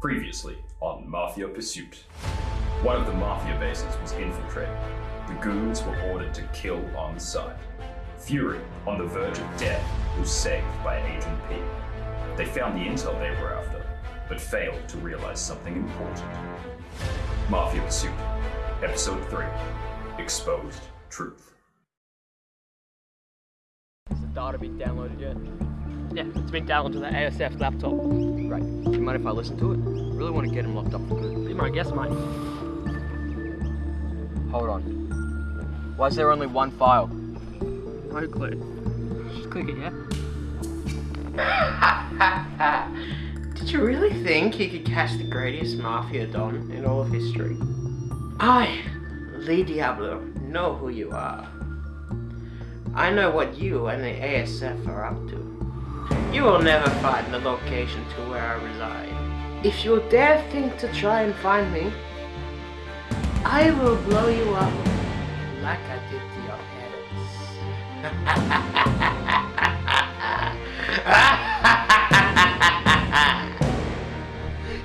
Previously on Mafia Pursuit. One of the Mafia bases was infiltrated. The goons were ordered to kill on sight. Fury, on the verge of death, was saved by Agent P. They found the intel they were after, but failed to realize something important. Mafia Pursuit, Episode 3 Exposed Truth. Has the data been downloaded yet? Yeah, it's been downloaded to the ASF laptop. Great. Do you mind if I listen to it? I really want to get him locked up for good. Be my guess, mate. Hold on. Why is there only one file? No clue. Just click it, yeah? Did you really think you could catch the greatest mafia don in all of history? I, Lee Diablo, know who you are. I know what you and the ASF are up to. You will never find the location to where I reside. If you dare think to try and find me, I will blow you up like I did to your parents.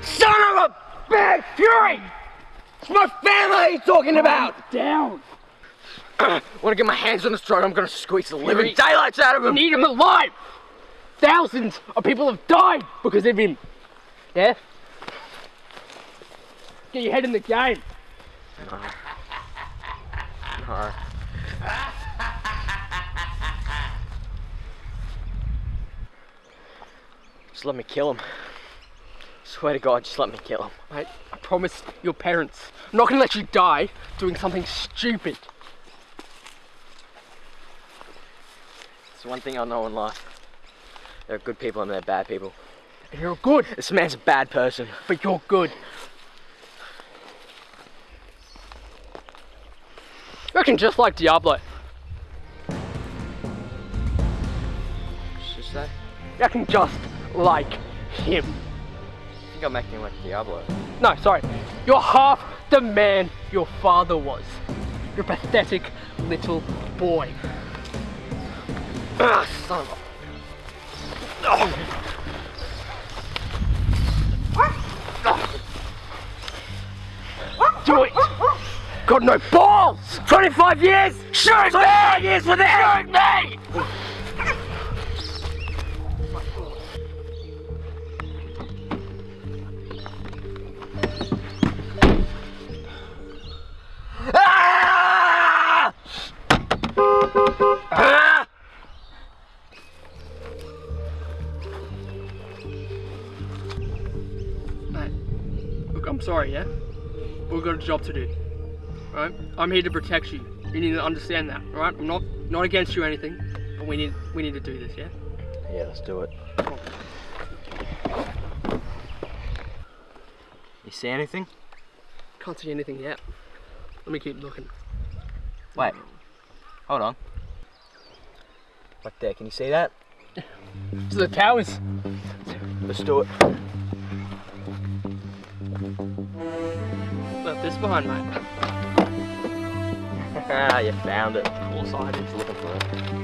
Son of a big fury! It's my family he's talking about! Down! I Want to get my hands on this drone, I'm gonna squeeze the living daylights out of him! need him alive! Thousands of people have died because of him. Yeah? Get your head in the game. No. Just let me kill him. Swear to God, just let me kill him. Mate, I promise your parents. I'm not gonna let you die doing something stupid. It's one thing I know in life. There are good people and there are bad people. And you're good, This man's a bad person. but you're good. I reckon just like Diablo. Just that. I reckon just like him. I think I'm acting like Diablo. No, sorry. You're half the man your father was. You're a pathetic little boy. Ah, son of a. Do it! Got no balls! 25 years! Shoot 25 years for this! Shoot me! Ah! I'm sorry, yeah? We've got a job to do. Right? I'm here to protect you. You need to understand that, right? I'm not not against you or anything, but we need we need to do this, yeah? Yeah, let's do it. You see anything? Can't see anything yet. Let me keep looking. Wait. Hold on. Right there, can you see that? So the towers. Let's do it. This behind, mate. Ah, you found it. All sides. Looking for it.